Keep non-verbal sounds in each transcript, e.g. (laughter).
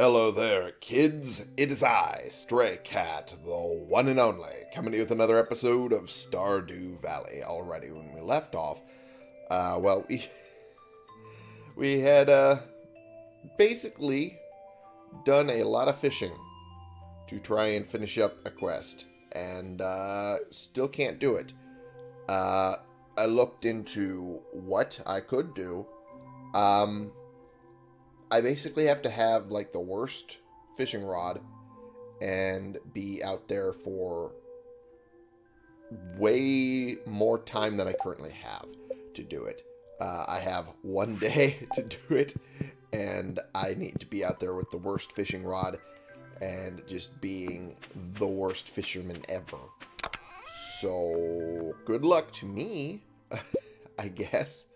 Hello there, kids. It is I, Stray Cat, the one and only, coming to you with another episode of Stardew Valley. Already, when we left off, uh, well, we (laughs) we had uh, basically done a lot of fishing to try and finish up a quest, and uh, still can't do it. Uh, I looked into what I could do. Um, I basically have to have like the worst fishing rod and be out there for way more time than I currently have to do it. Uh, I have one (laughs) day to do it, and I need to be out there with the worst fishing rod and just being the worst fisherman ever. So, good luck to me, (laughs) I guess,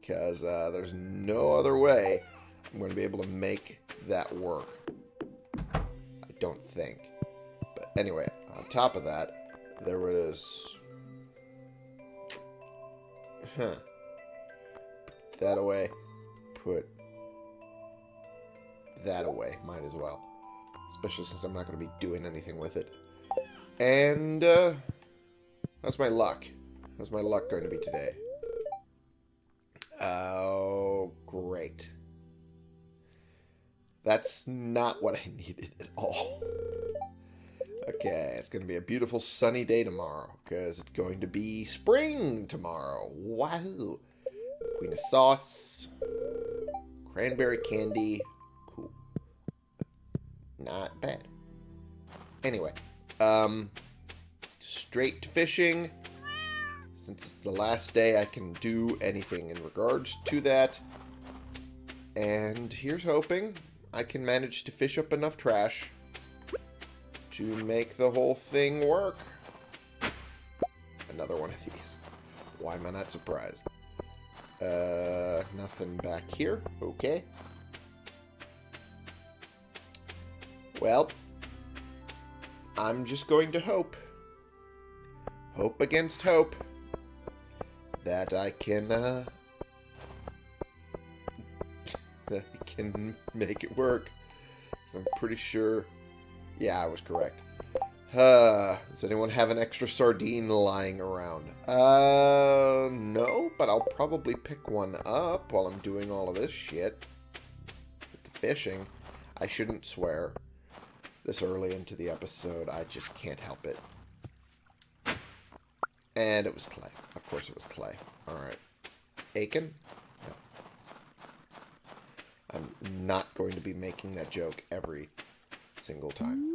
because uh, there's no other way I'm going to be able to make that work. I don't think. But anyway, on top of that, there was... Huh. Put that away. Put that away. Might as well. Especially since I'm not going to be doing anything with it. And, uh... How's my luck? How's my luck going to be today? Oh, great. That's not what I (laughs) needed at all. Okay, it's going to be a beautiful sunny day tomorrow because it's going to be spring tomorrow. Wahoo! Queen of sauce, cranberry candy, cool. Not bad. Anyway, um, straight to fishing. Since it's the last day I can do anything in regards to that. And here's hoping I can manage to fish up enough trash to make the whole thing work. Another one of these. Why am I not surprised? Uh, nothing back here. Okay. Well, I'm just going to hope. Hope against hope. That I can, uh, that can make it work. I'm pretty sure... Yeah, I was correct. Uh, does anyone have an extra sardine lying around? Uh, no, but I'll probably pick one up while I'm doing all of this shit. With the fishing. I shouldn't swear this early into the episode. I just can't help it. And it was clay. Of course it was clay. Alright. Aiken? I'm not going to be making that joke every single time.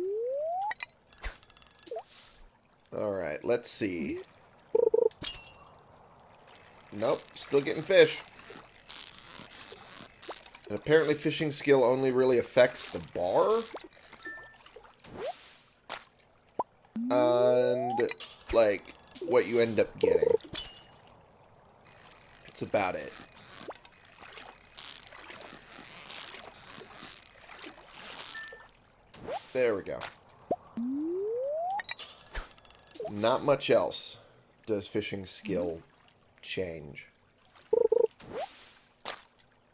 Alright, let's see. Nope, still getting fish. And apparently fishing skill only really affects the bar. And, like, what you end up getting. That's about it. There we go. Not much else does fishing skill change.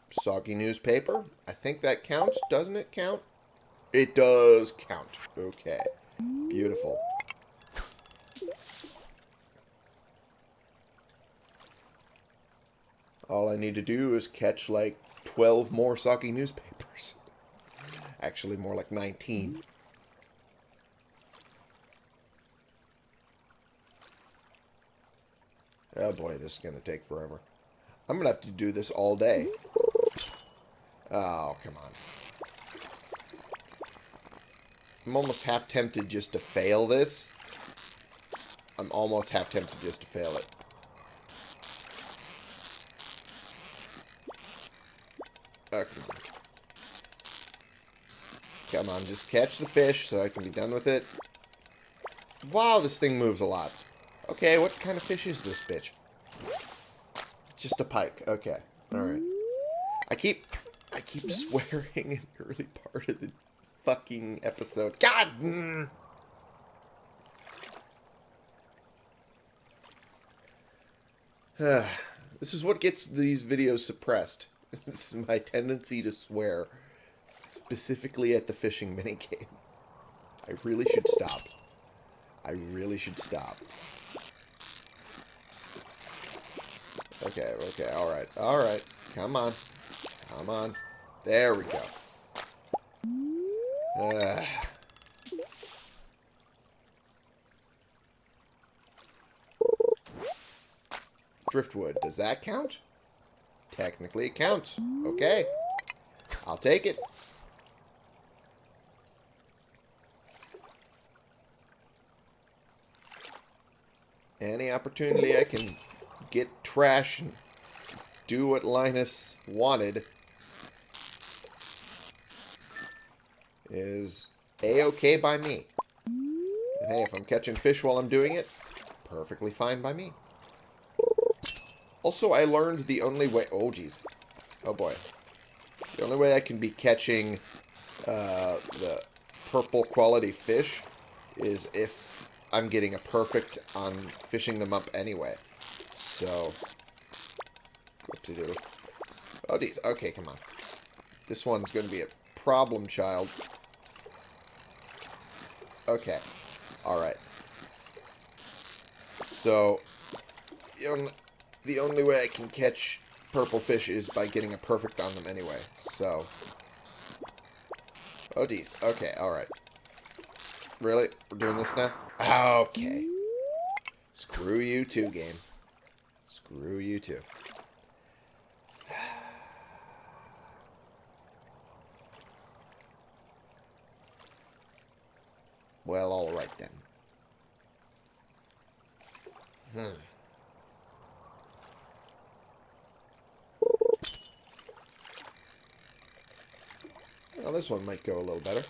Soggy newspaper. I think that counts. Doesn't it count? It does count. Okay. Beautiful. All I need to do is catch like 12 more soggy newspapers. (laughs) Actually, more like 19. Oh boy, this is going to take forever. I'm going to have to do this all day. Oh, come on. I'm almost half tempted just to fail this. I'm almost half tempted just to fail it. Okay. Come on, just catch the fish so I can be done with it. Wow, this thing moves a lot. Okay, what kind of fish is this bitch? Just a pike. Okay. Alright. I keep I keep (laughs) swearing in the early part of the fucking episode. God! Mm. (sighs) this is what gets these videos suppressed. (laughs) this is my tendency to swear Specifically at the fishing (laughs) minigame. I really should stop. I really should stop. Okay, okay, alright, alright. Come on. Come on. There we go. Driftwood, does that count? Technically it counts. Okay. I'll take it. Any opportunity I can get trash and do what Linus wanted is a-okay by me. And hey, if I'm catching fish while I'm doing it, perfectly fine by me. Also, I learned the only way... Oh, jeez. Oh, boy. The only way I can be catching uh, the purple quality fish is if I'm getting a perfect on fishing them up anyway. So, do? Oh, geez. Okay, come on. This one's going to be a problem child. Okay. Alright. So, the only, the only way I can catch purple fish is by getting a perfect on them anyway. So. Oh, geez. Okay, alright. Really? We're doing this now? Okay. Screw you too, game. Screw you too. Well, alright then. Hmm. Well, this one might go a little better.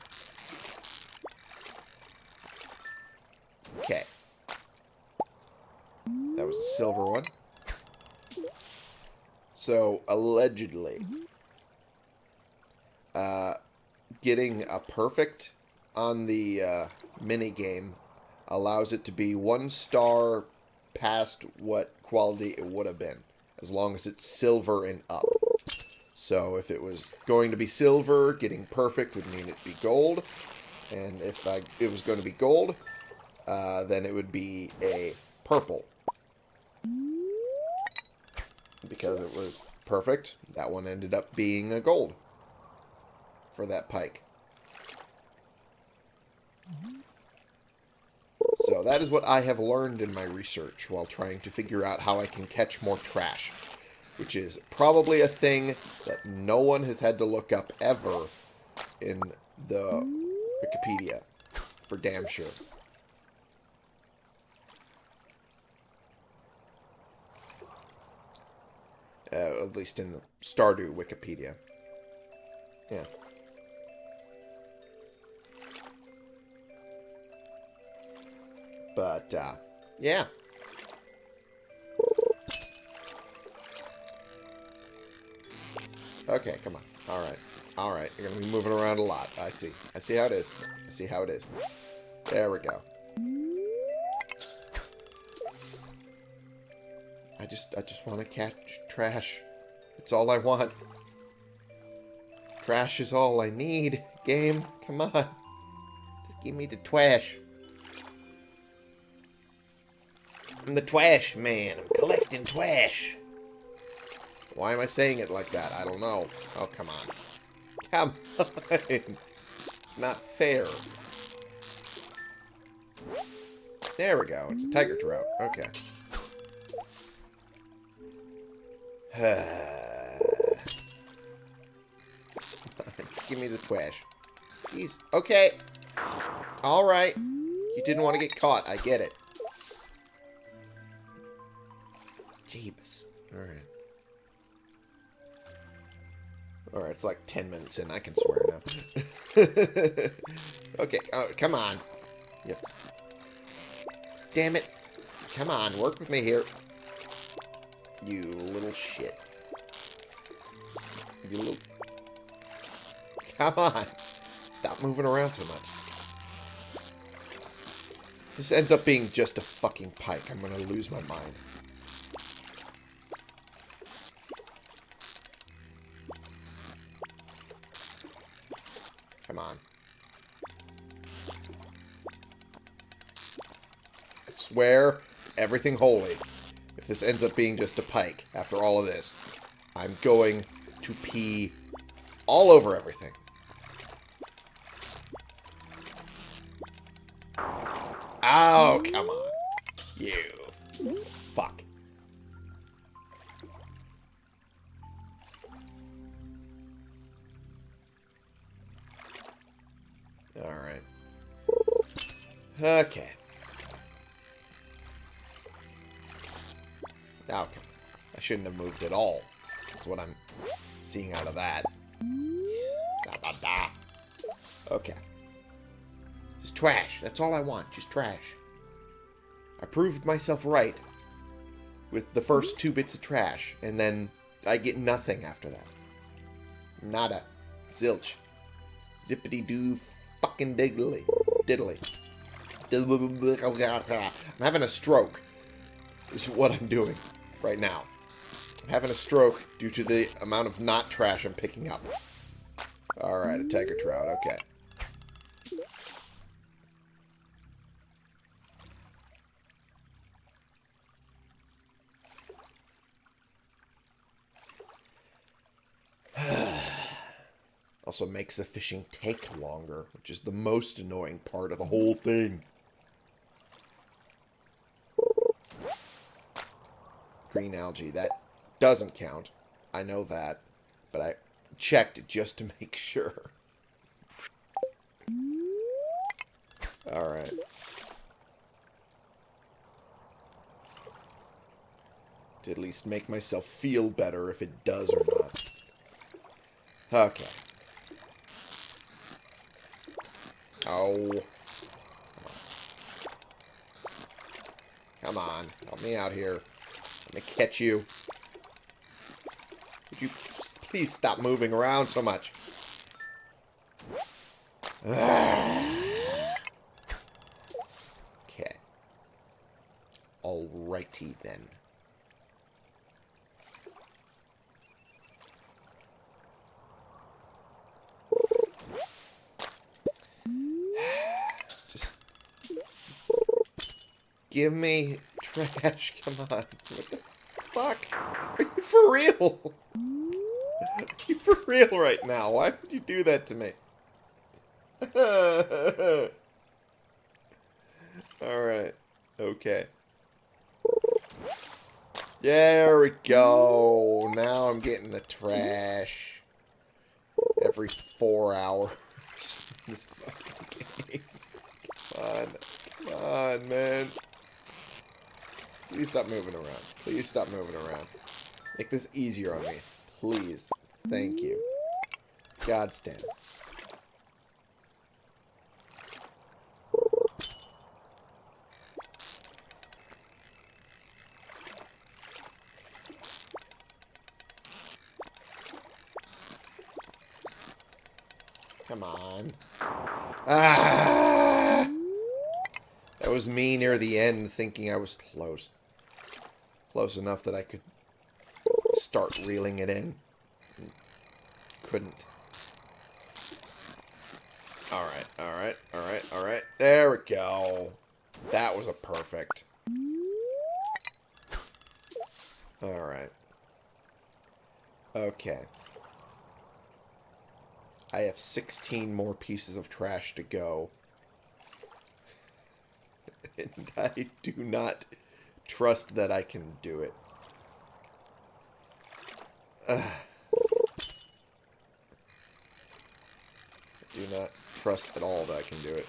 Okay. That was a silver one. So, allegedly, uh, getting a perfect on the uh, mini game allows it to be one star past what quality it would have been, as long as it's silver and up. So if it was going to be silver, getting perfect would mean it'd be gold. And if I, it was going to be gold, uh, then it would be a purple. Because it was perfect, that one ended up being a gold for that pike. So that is what I have learned in my research while trying to figure out how I can catch more trash. Which is probably a thing that no one has had to look up ever in the Wikipedia. For damn sure. Uh, at least in the Stardew Wikipedia. Yeah. But, uh, yeah. Okay, come on. Alright. Alright, you're going to be moving around a lot. I see. I see how it is. I see how it is. There we go. Just, I just want to catch trash. It's all I want. Trash is all I need. Game, come on. Just give me the trash. I'm the trash man. I'm collecting trash. Why am I saying it like that? I don't know. Oh, come on. Come on. (laughs) It's not fair. There we go. It's a tiger trout. Okay. (sighs) Just give me the trash. Jeez. Okay. Alright. You didn't want to get caught. I get it. Jeebus. Alright. Alright, it's like 10 minutes in. I can swear now. (laughs) okay, oh, come on. Yep. Damn it. Come on, work with me here. You little shit. You little... Come on. Stop moving around so much. This ends up being just a fucking pike. I'm gonna lose my mind. Come on. I swear, everything holy. This ends up being just a pike after all of this, I'm going to pee all over everything. Oh, come on. Shouldn't have moved at all. That's what I'm seeing out of that. Okay. Just trash. That's all I want. Just trash. I proved myself right with the first two bits of trash, and then I get nothing after that. Nada. Zilch. Zippity doo fucking diddly. Diddly. I'm having a stroke. Is what I'm doing right now. Having a stroke due to the amount of not trash I'm picking up. Alright, a tiger trout. Okay. (sighs) also makes the fishing take longer, which is the most annoying part of the whole thing. Green algae, that doesn't count. I know that, but I checked it just to (laughs) make sure. Alright. To at least make myself feel better if it does or not. Okay. Oh. Come on. Help me out here. Let me catch you. Would you please stop moving around so much? okay. Alrighty then. Just give me trash. Come on. What the fuck? Are you for real? You (laughs) for real right now? Why would you do that to me? (laughs) Alright. Okay. There we go. Now I'm getting the trash. Every four hours. (laughs) this fucking game. Come on. Come on, man. Please stop moving around. Please stop moving around. Make this easier on me. Please. Thank you. God stand. Come on. Ah! That was me near the end thinking I was close. Close enough that I could start reeling it in. Couldn't. Alright, alright, alright, alright. There we go. That was a perfect. Alright. Okay. I have 16 more pieces of trash to go. (laughs) and I do not trust that I can do it. do not trust at all that I can do it.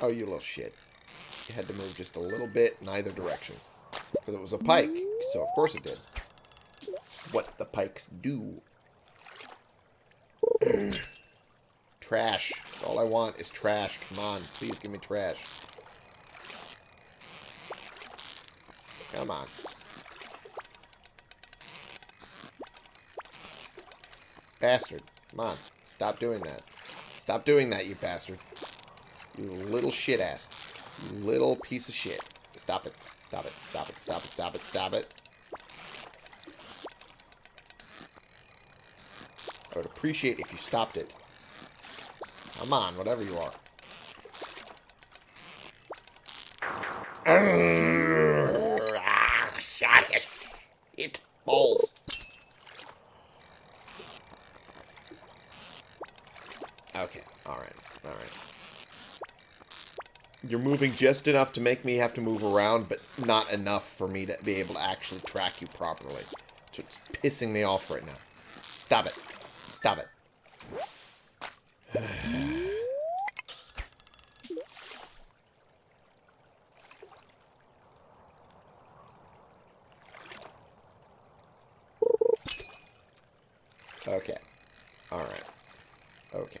Oh, you little shit. You had to move just a little bit in either direction. Because it was a pike, so of course it did. What the pikes do. (clears throat) trash. All I want is trash. Come on, please give me trash. Come on. Bastard. Come on. Stop doing that. Stop doing that, you bastard. You little shit ass. You little piece of shit. Stop it. Stop it. Stop it. Stop it. Stop it. Stop it. I would appreciate if you stopped it. Come on, whatever you are. (clears throat) It balls. Okay, alright, alright. You're moving just enough to make me have to move around, but not enough for me to be able to actually track you properly. So it's pissing me off right now. Stop it. Stop it. okay. Alright. Okay.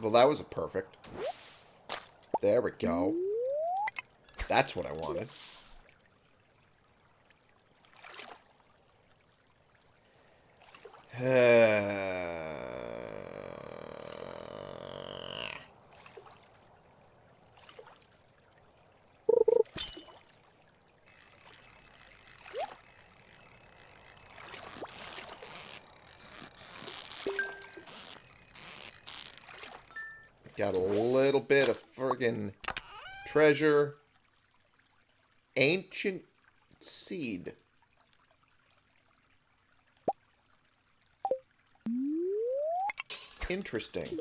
Well, that was a perfect. There we go. That's what I wanted. (sighs) Uh, Got a little bit of friggin' treasure. Ancient seed. Interesting.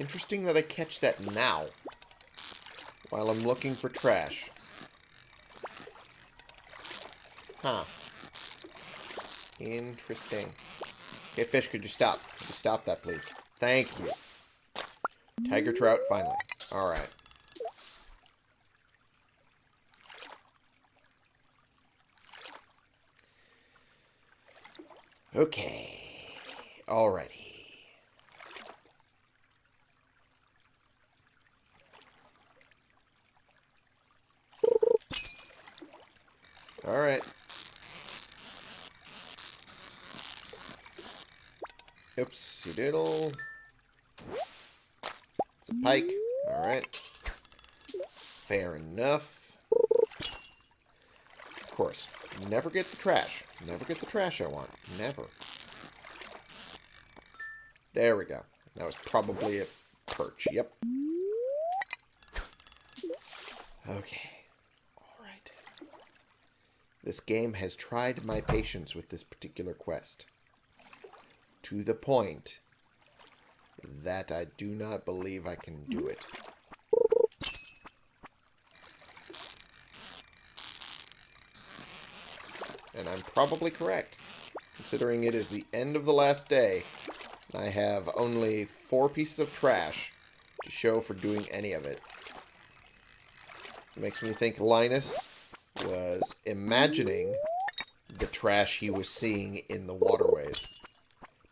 Interesting that I catch that now. While I'm looking for trash. Huh. Interesting. Okay, fish, could you stop? Could you stop that, please? Thank you. Tiger trout, finally. Alright. Okay. Alrighty. Alright. Oopsie doodle. It's a pike. Alright. Fair enough. Of course. Never get the trash. Never get the trash I want. Never. There we go. That was probably a perch. Yep. Okay. Alright. This game has tried my patience with this particular quest. To the point that I do not believe I can do it. And I'm probably correct, considering it is the end of the last day, and I have only four pieces of trash to show for doing any of it. It makes me think Linus was imagining the trash he was seeing in the waterways.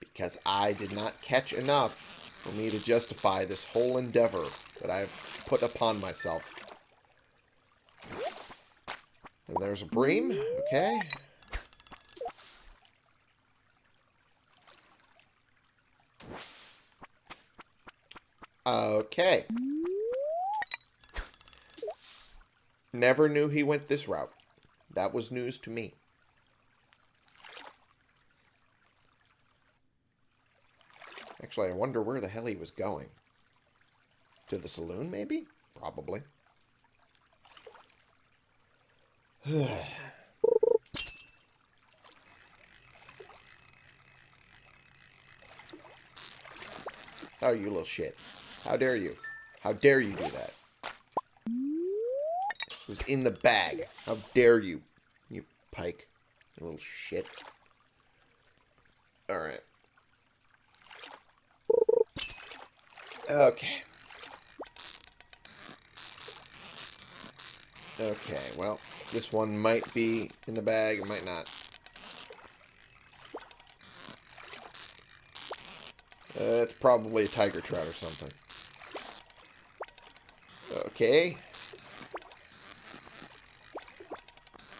Because I did not catch enough for me to justify this whole endeavor that I've put upon myself. And there's a bream. Okay. Okay. Never knew he went this route. That was news to me. Actually, I wonder where the hell he was going. To the saloon, maybe? Probably. (sighs) oh, you little shit. How dare you? How dare you do that? It was in the bag. How dare you, you pike. You little shit. Alright. Okay. Okay, well, this one might be in the bag, it might not. Uh, it's probably a tiger trout or something. Okay.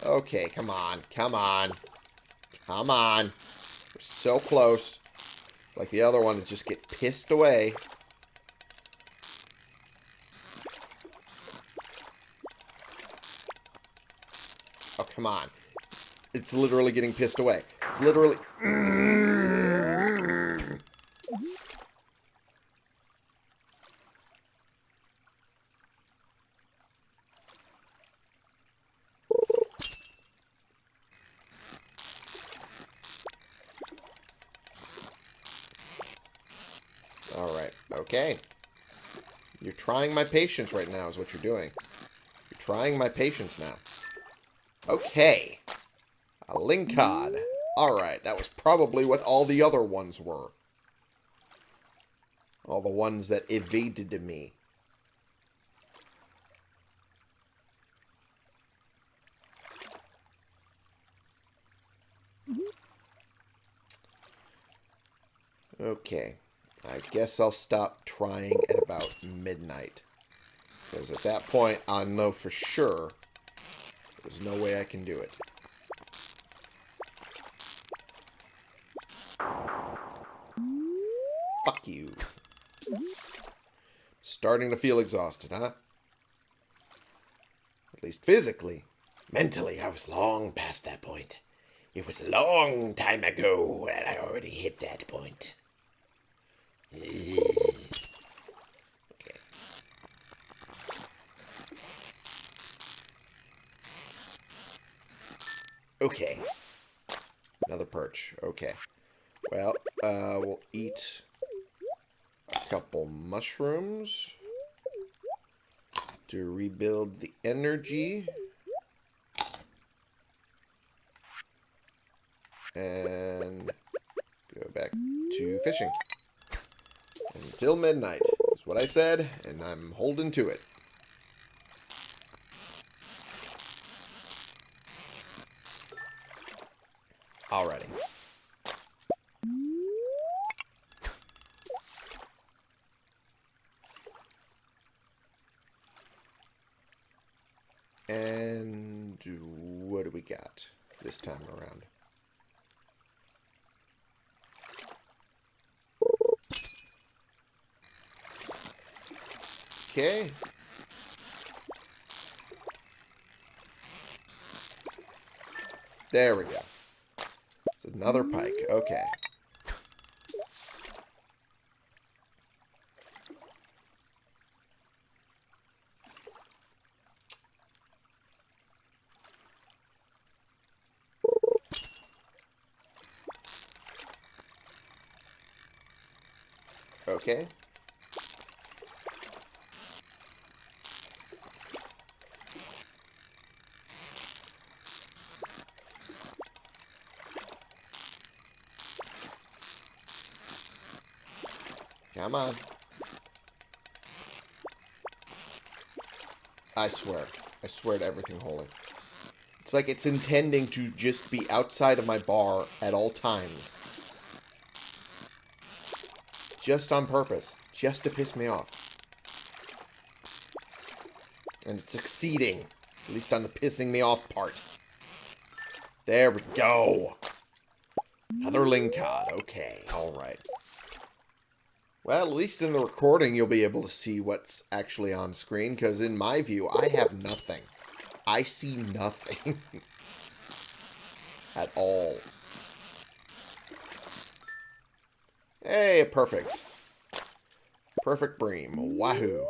Okay, come on. Come on. Come on. We're so close. Like the other one to just get pissed away. Oh, come on. It's literally getting pissed away. It's literally... (clears throat) Alright, okay. You're trying my patience right now is what you're doing. You're trying my patience now. Okay. A Lingcod. Alright, that was probably what all the other ones were. All the ones that evaded me. Okay. I guess I'll stop trying at about midnight. Because at that point, I know for sure there's no way I can do it. Fuck you. Starting to feel exhausted, huh? At least physically. Mentally, I was long past that point. It was a long time ago, and I already hit that point. Okay. Okay. Another perch. Okay. Well, uh, we'll eat a couple mushrooms to rebuild the energy. And go back to fishing. Until midnight is what I said, and I'm holding to it. Alrighty. And what do we got this time around? Okay. There we go. It's another pike. Okay. Okay. Come on. I swear. I swear to everything holy. It's like it's intending to just be outside of my bar at all times. Just on purpose. Just to piss me off. And it's succeeding. At least on the pissing me off part. There we go. Another Lingcod. Okay, alright. Well, at least in the recording, you'll be able to see what's actually on screen, because in my view, I have nothing. I see nothing. (laughs) At all. Hey, perfect. Perfect bream. Wahoo.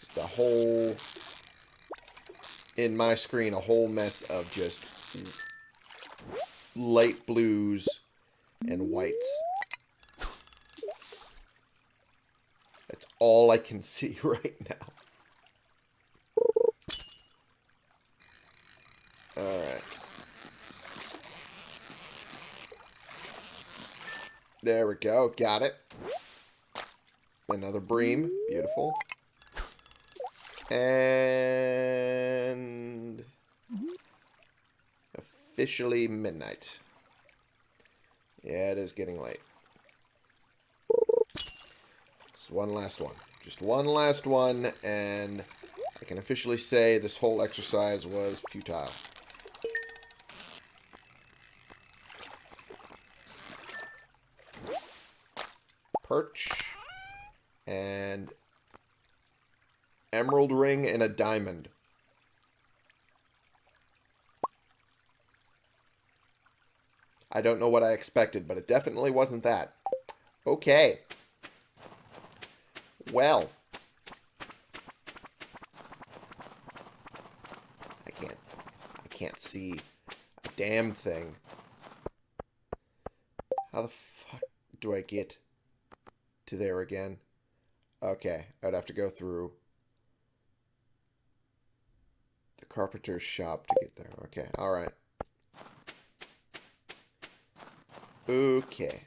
Just the whole in my screen a whole mess of just light blues and whites. That's all I can (laughs) see right now. Alright. There we go. Got it. Another bream. Beautiful. And officially midnight. Yeah, it is getting late. Just one last one. Just one last one, and I can officially say this whole exercise was futile. Perch. And emerald ring and a diamond. I don't know what I expected, but it definitely wasn't that. Okay. Well. I can't. I can't see a damn thing. How the fuck do I get to there again? Okay, I'd have to go through the carpenter's shop to get there. Okay, alright. Okay.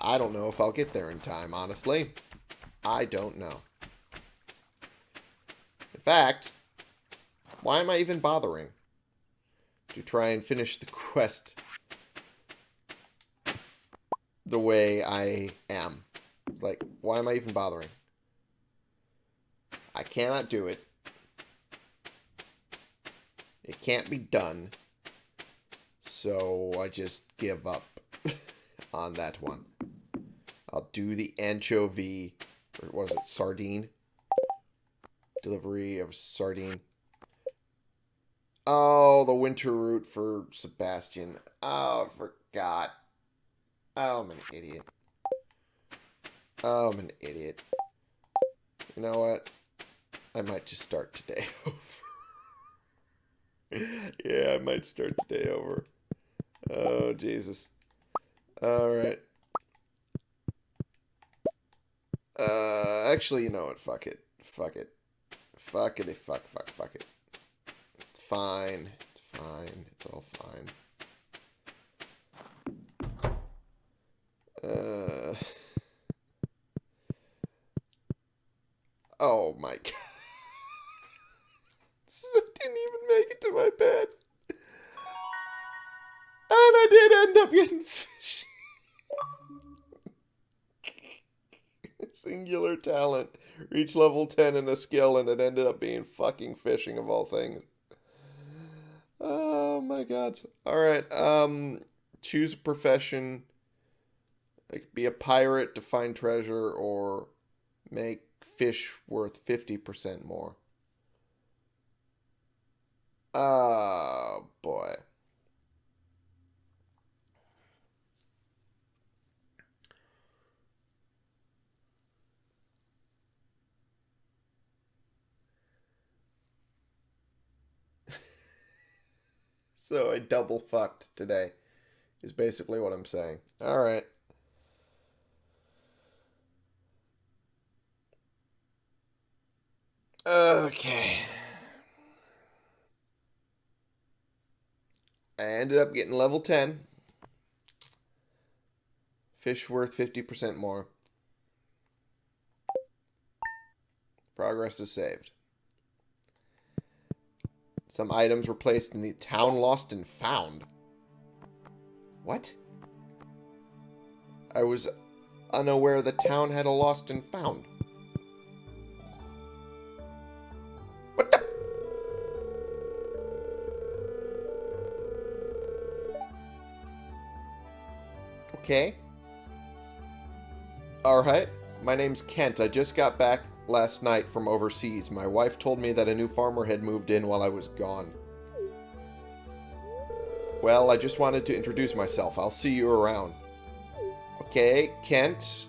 I don't know if I'll get there in time, honestly. I don't know. In fact, why am I even bothering? To try and finish the (laughs) quest the way I am. Like, why am I even bothering? I cannot do it. It can't be done. So I just give up (laughs) on that one. I'll do the anchovy, or was it sardine? Delivery of sardine. Oh, the winter route for Sebastian. Oh, I forgot. Oh, I'm an idiot. Oh, I'm an idiot. You know what? I might just start today (laughs) over. (laughs) yeah, I might start today over. Oh, Jesus. Alright. Uh, actually, you know what? Fuck it. Fuck it. Fuck it. Fuck, fuck, fuck it. It's fine. It's fine. It's all fine. Uh... Oh my (laughs) god. (laughs) I didn't even make it to my bed. And I did end up getting fishy. (laughs) Singular talent. Reach level 10 in a skill and it ended up being fucking fishing of all things. Oh my god. Alright, um choose a profession. Like be a pirate to find treasure or make fish worth 50% more. Oh boy. So I double fucked today, is basically what I'm saying. Alright. Okay. I ended up getting level 10. Fish worth 50% more. Progress is saved. Some items were placed in the town lost and found. What? I was unaware the town had a lost and found. What the? Okay. Alright. My name's Kent. I just got back last night from overseas. My wife told me that a new farmer had moved in while I was gone. Well, I just wanted to introduce myself. I'll see you around. Okay, Kent.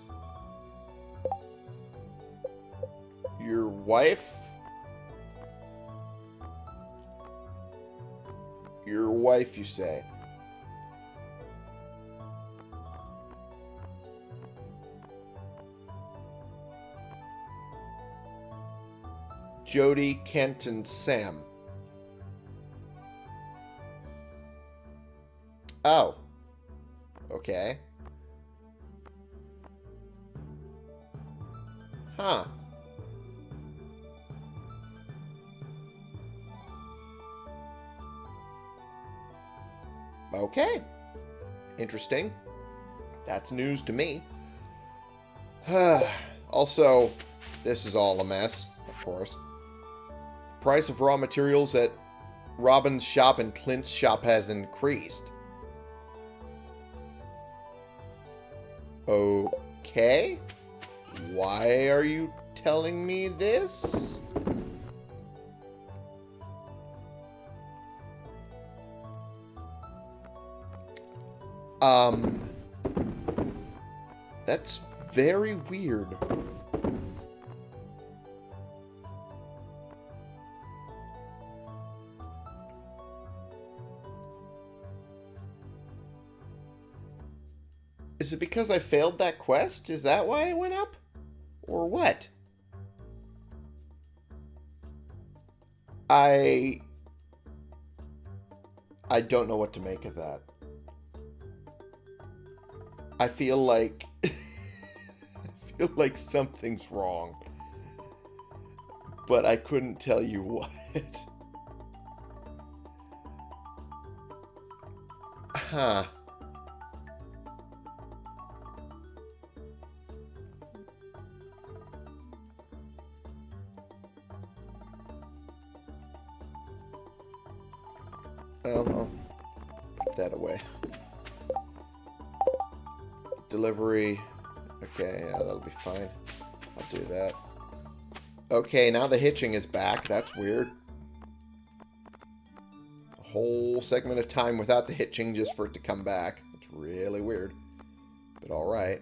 Your wife? Your wife, you say? Jodi, Kent, and Sam. Oh. Okay. Huh. Okay. Interesting. That's news to me. (sighs) also, this is all a mess, of course price of raw materials at Robin's shop and Clint's shop has increased. Okay. Why are you telling me this? Um, that's very weird. Is it because I failed that quest? Is that why it went up? Or what? I... I don't know what to make of that. I feel like... (laughs) I feel like something's wrong. But I couldn't tell you (laughs) what. huh. Well, I'll put that away. Delivery. Okay, yeah, that'll be fine. I'll do that. Okay, now the hitching is back. That's weird. A whole segment of time without the hitching just for it to come back. It's really weird. But alright.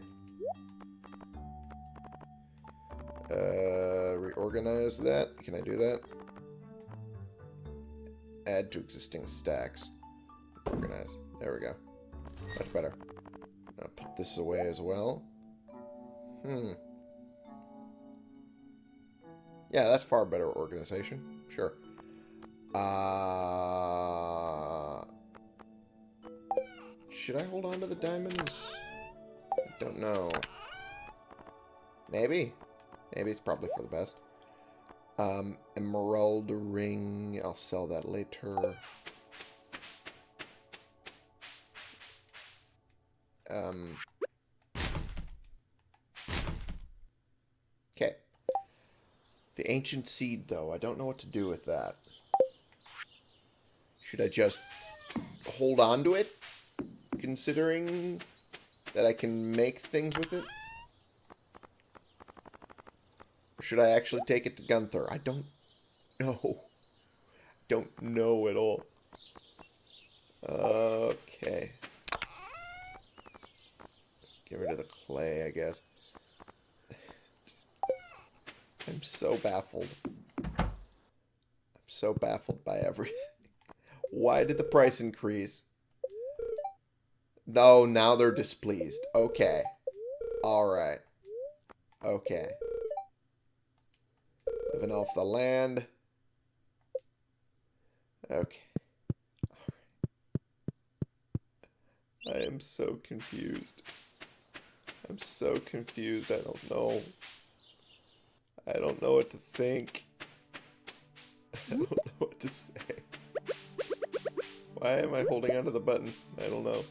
Uh, reorganize that. Can I do that? Add to existing stacks. Organize. There we go. Much better. Put this away as well. Hmm. Yeah, that's far better organization. Sure. Uh, should I hold on to the diamonds? I don't know. Maybe. Maybe it's probably for the best. Um, emerald ring. I'll sell that later. Um. Okay. The ancient seed, though. I don't know what to do with that. Should I just hold on to it? Considering that I can make things with it? Should I actually take it to Gunther? I don't know. (laughs) Don't know at all. Okay. Get rid of the clay, I guess. (sighs) I'm so baffled. I'm so baffled by everything. (laughs) Why did the price increase? No, now they're displeased. Okay. Alright. Okay. Living off the land. Okay. I am so confused. I'm so confused. I don't know. I don't know what to think. (laughs) I don't know what to say. Why am I holding onto the button? I don't know.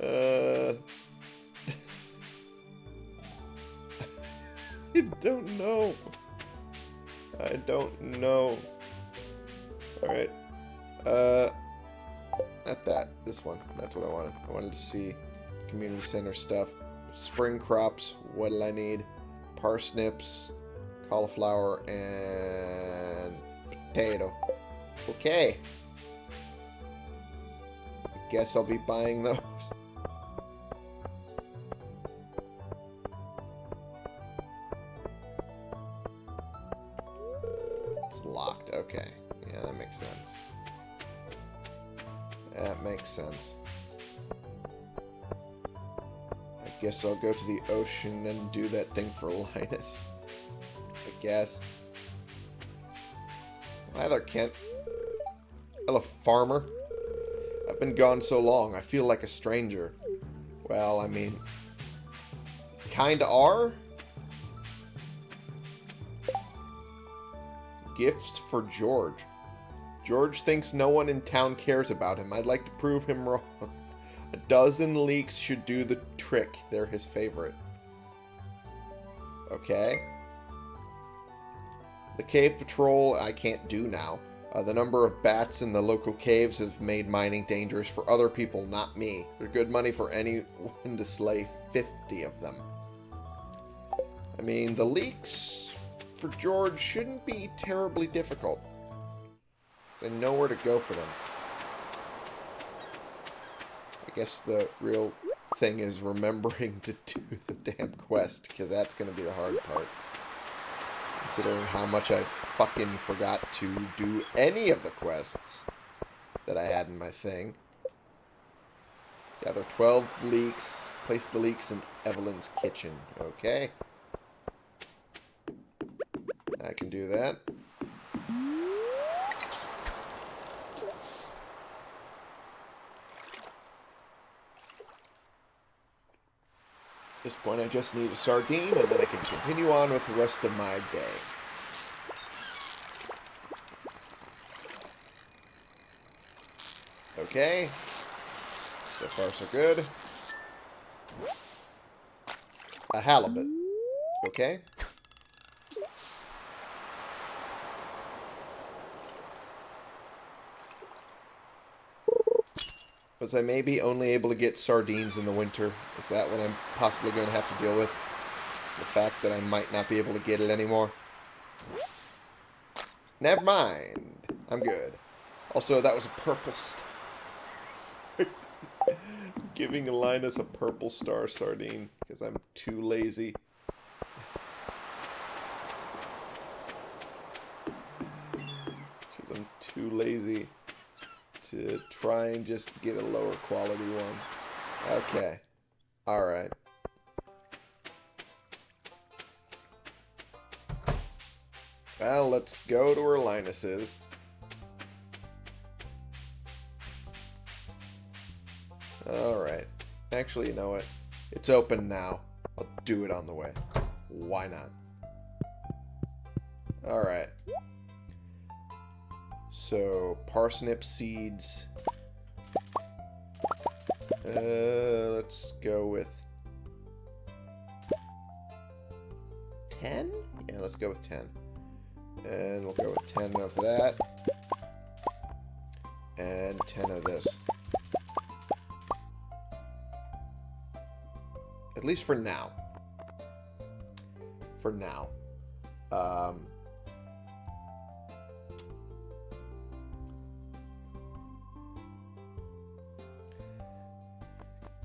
Uh... (laughs) I don't know. I don't know. Alright. Uh, not that. This one. That's what I wanted. I wanted to see community center stuff. Spring crops. What do I need? Parsnips, cauliflower, and potato. Okay. I guess I'll be buying (laughs) those. Sense. That makes sense. I guess I'll go to the ocean and do that thing for (laughs) Linus. I guess. Hi Kent. Hello, farmer. I've been gone so long, I feel like a stranger. Well, I mean... Kinda are? Gifts for George. George thinks no one in town cares about him. I'd like to prove him wrong. A dozen leeks should do the trick. They're his favorite. Okay. The cave patrol I can't do now. Uh, the number of bats in the local caves have made mining dangerous for other people, not me. They're good money for anyone to slay 50 of them. I mean, the leeks for George shouldn't be terribly difficult. So I know where to go for them. I guess the real thing is remembering (laughs) to do the damn quest, because that's going to be the hard part. Considering how much I fucking forgot to do any of the quests that I had in my thing. Gather 12 leeks. Place the leeks in Evelyn's kitchen. Okay. I can do that. At this point, I just need a sardine, and then I can continue on with the rest of my day. Okay. So far, so good. A halibut. Okay. Was I may be only able to get sardines in the winter? Is that what I'm possibly going to have to deal with? The fact that I might not be able to get it anymore? Never mind. I'm good. Also, that was a purple star. (laughs) Giving Linus a purple star sardine because I'm too lazy. Because I'm too lazy to try and just get a lower quality one. Okay. Alright. Well, let's go to where Linus is. Alright. Actually, you know what? It's open now. I'll do it on the way. Why not? Alright. So, parsnip seeds. Uh, let's go with 10? Yeah, let's go with 10. And we'll go with 10 of that. And 10 of this. At least for now. For now. Um,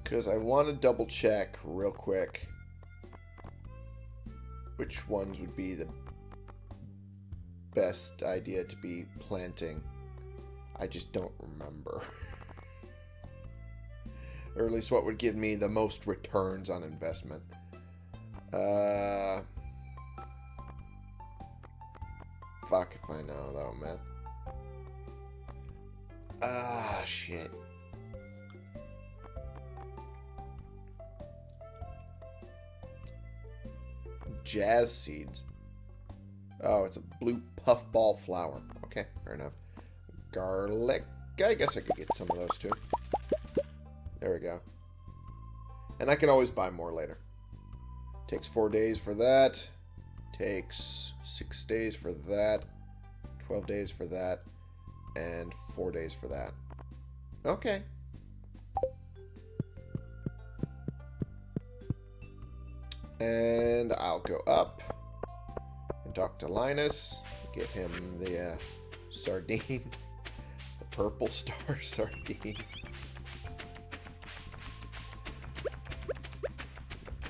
Because I want to double check real quick which ones would be the best idea to be planting. I just don't remember. or at least what would give me the most returns on investment. Uh, fuck if I know though, man. Ah, shit. Jazz seeds. Oh, it's a blue puffball flower. Okay, fair enough. Garlic. I guess I could get some of those too. There we go. And I can always buy more later. Takes four days for that. Takes six days for that. 12 days for that. And four days for that. Okay. And I'll go up and talk to Linus. Give him the uh, sardine. (laughs) The purple star (laughs) sardine.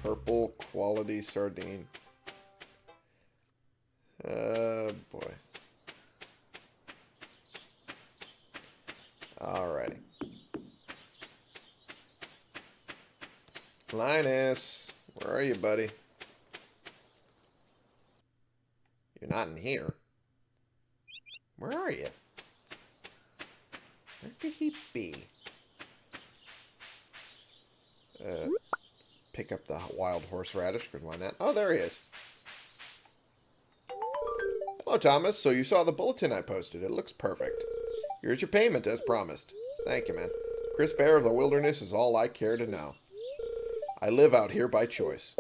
Purple quality sardine. Oh, boy. Alrighty. Linus. Where are you, buddy? You're not in here. Where are you? Where could he be? Uh, pick up the wild horseradish, because why not? Oh, there he is. Hello, Thomas. So you saw the bulletin I posted. It looks perfect. Here's your payment, as promised. Thank you, man. Crisp air of the wilderness is all I care to know. I live out here by choice.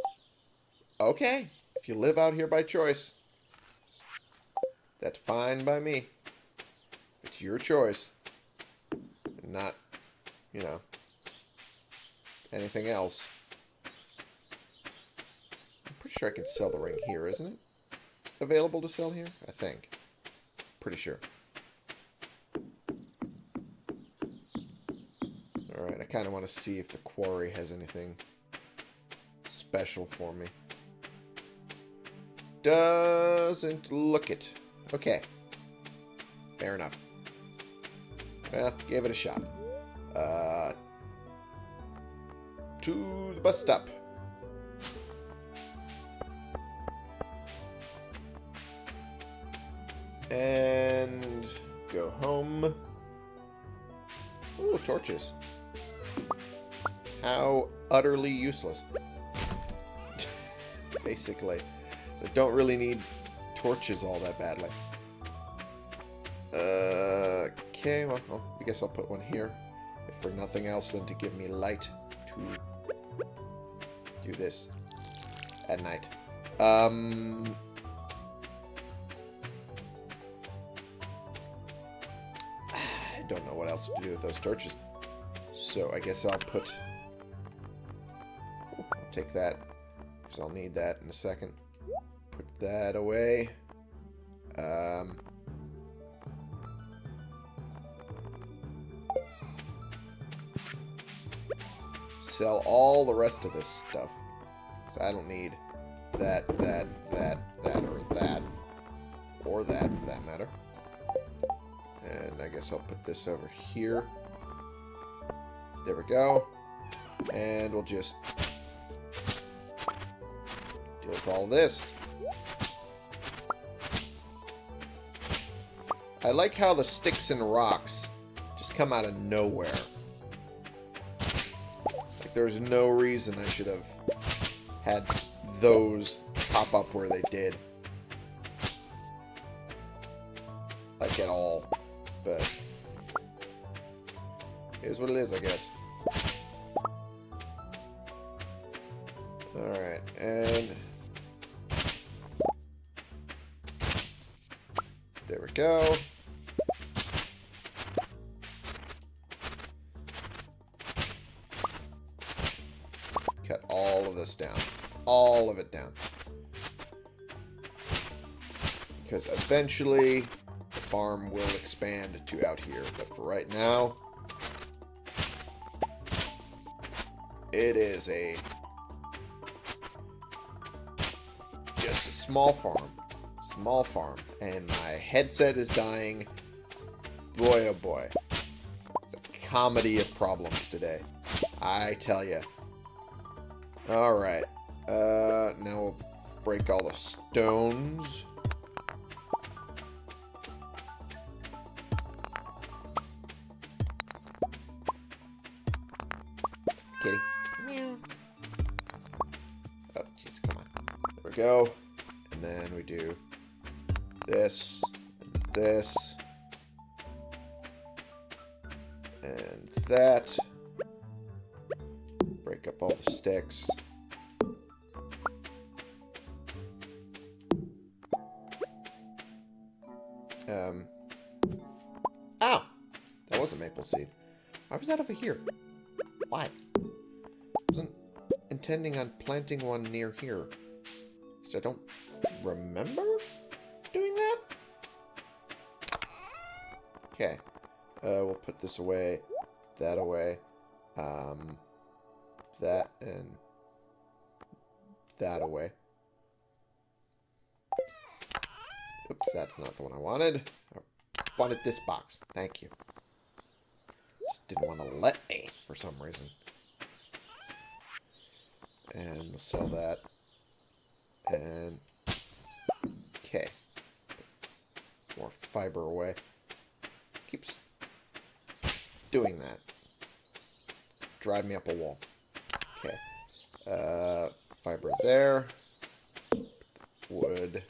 Okay, if you live out here by choice, that's fine by me. It's your choice. Not, you know, anything else. I'm pretty sure I can sell the ring here, isn't it? Available to sell here? I think. Pretty sure. Alright, I kind of want to see if the quarry has anything special for me. Doesn't look it. Okay. Fair enough. Well, give it a shot. Uh, to the bus stop. And go home. Ooh, torches. How utterly useless. (laughs) Basically. I don't really need torches all that badly. Uh, okay, well, well, I guess I'll put one here. If for nothing else than to give me light to do this at night. Um, (sighs) I don't know what else to do with those torches. So I guess I'll put... I'll take that, because I'll need that in a second. Put that away. Um... Sell all the rest of this stuff. So I don't need that, that, that, that, or that. Or that, for that matter. And I guess I'll put this over here. There we go. And we'll just with all this. I like how the sticks and rocks just come out of nowhere. Like there's no reason I should have had those pop up where they did. Like at all. But Here's what it is, I guess. Eventually the farm will expand to out here. But for right now, it is a just a small farm. Small farm. And my headset is dying. Boy, oh boy. It's a comedy of problems today. I tell you. Alright. Uh, now we'll break all the stones. Go. And then we do this, and this, and that. Break up all the sticks. Um. Ow! That was a maple seed. Why was that over here? Why? Wasn't intending on planting one near here. I don't remember doing that? Okay. Uh, we'll put this away, that away, um, that, and that away. Oops, that's not the one I wanted. I wanted this box. Thank you. Just didn't want to let me for some reason. And we'll sell that. And... Okay. More fiber away. Keeps doing that. Drive me up a wall. Okay. Uh, fiber there. Wood.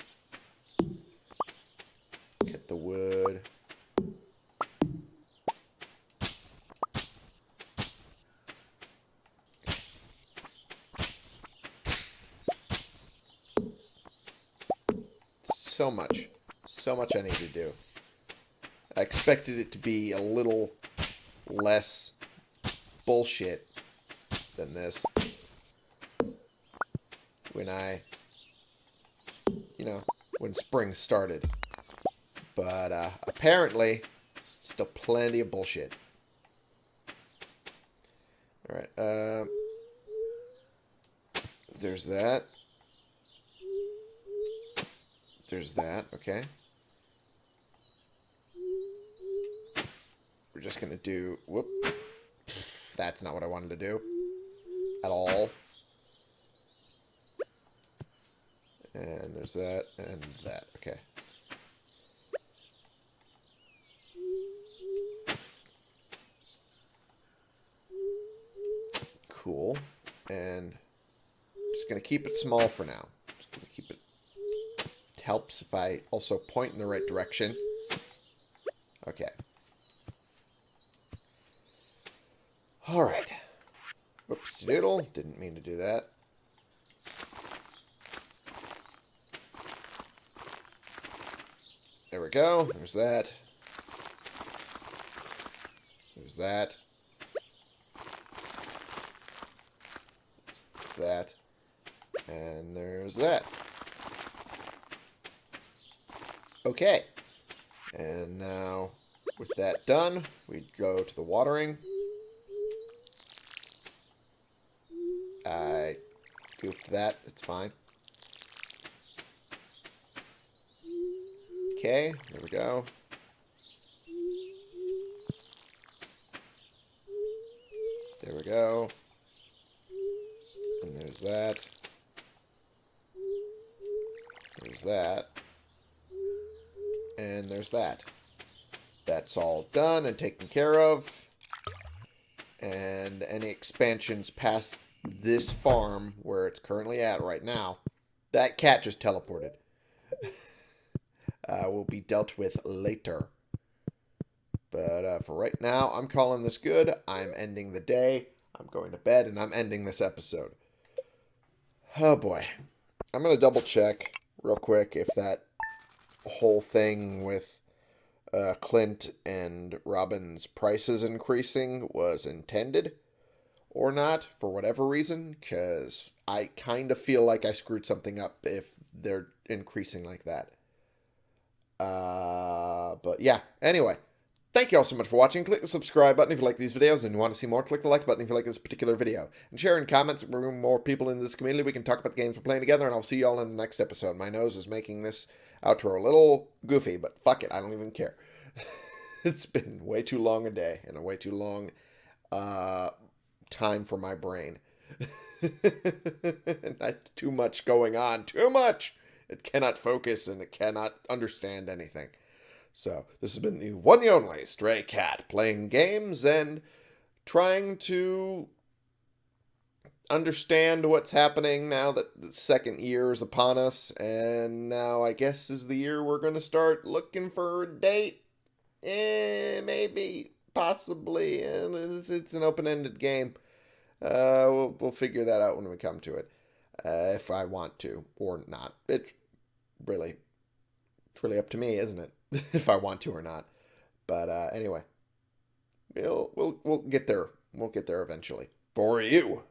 Get the wood. So much. So much I need to do. I expected it to be a little less bullshit than this. When I you know, when spring started. But uh, apparently, still plenty of bullshit. Alright, um... There's that. There's that, okay. Just going to do... Whoop. That's not what I wanted to do. At all. And there's that and that. Okay. Cool. And just going to keep it small for now. Just going to keep it... It helps if I also point in the right direction. Okay. Alright. Oops, doodle. Didn't mean to do that. There we go. There's that. There's that. There's that. And there's that. Okay. And now, with that done, we go to the watering. I goofed that. It's fine. Okay, there we go. There we go. And there's that. There's that. And there's that. That's all done and taken care of. And any expansions past this farm, where it's currently at right now, that cat just teleported uh, will be dealt with later. But uh, for right now, I'm calling this good. I'm ending the day. I'm going to bed, and I'm ending this episode. Oh, boy. I'm going to double check real quick if that whole thing with uh, Clint and Robin's prices increasing was intended or not for whatever reason, because I kind of feel like I screwed something up if they're increasing like that. Uh, but yeah, anyway. Thank you all so much for watching. Click the subscribe button if you like these videos and you want to see more. Click the like button if you like this particular video. And share in comments. Bring more people in this community. We can talk about the games we're playing together. And I'll see you all in the next episode. My nose is making this outro a little goofy, but fuck it. I don't even care. (laughs) it's been way too long a day and a way too long uh, time for my brain. (laughs) Not too much going on. Too much! It cannot focus and it cannot understand anything. So this has been the one the only Stray Cat playing games and trying to understand what's happening now that the second year is upon us. And now I guess is the year we're going to start looking for a date. Eh, maybe, possibly. It's, it's an open-ended game. Uh, we'll, we'll figure that out when we come to it uh, if I want to or not. It's really, really up to me, isn't it? (laughs) if I want to or not. But uh, anyway, we'll we'll we'll get there. We'll get there eventually for you.